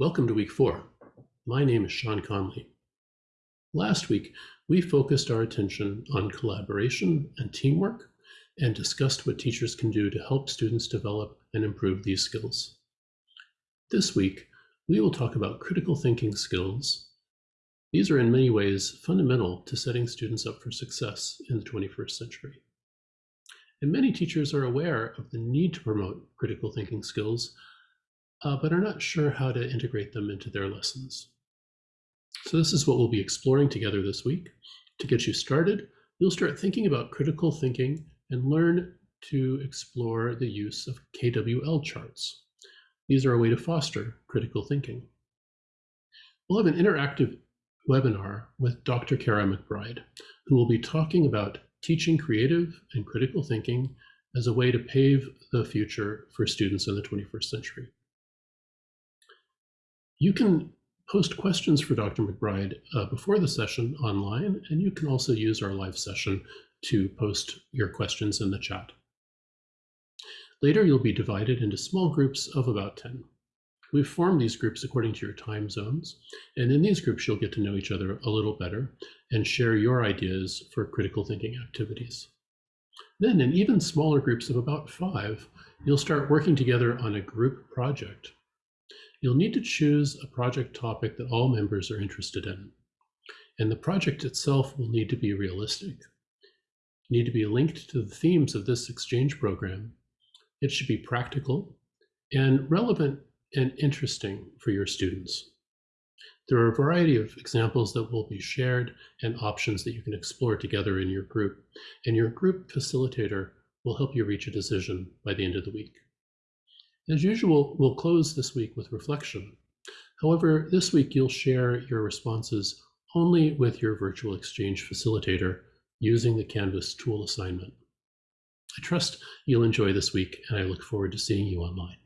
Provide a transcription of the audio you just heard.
Welcome to week four. My name is Sean Conley. Last week, we focused our attention on collaboration and teamwork and discussed what teachers can do to help students develop and improve these skills. This week, we will talk about critical thinking skills. These are in many ways fundamental to setting students up for success in the 21st century. And many teachers are aware of the need to promote critical thinking skills uh, but are not sure how to integrate them into their lessons. So this is what we'll be exploring together this week. To get you started, you'll start thinking about critical thinking and learn to explore the use of KWL charts. These are a way to foster critical thinking. We'll have an interactive webinar with Dr. Kara McBride, who will be talking about teaching creative and critical thinking as a way to pave the future for students in the 21st century. You can post questions for Dr. McBride uh, before the session online, and you can also use our live session to post your questions in the chat. Later, you'll be divided into small groups of about 10. We've formed these groups according to your time zones, and in these groups, you'll get to know each other a little better and share your ideas for critical thinking activities. Then in even smaller groups of about five, you'll start working together on a group project You'll need to choose a project topic that all members are interested in. And the project itself will need to be realistic. need to be linked to the themes of this exchange program. It should be practical and relevant and interesting for your students. There are a variety of examples that will be shared and options that you can explore together in your group. And your group facilitator will help you reach a decision by the end of the week. As usual, we'll close this week with reflection. However, this week you'll share your responses only with your virtual exchange facilitator using the Canvas tool assignment. I trust you'll enjoy this week and I look forward to seeing you online.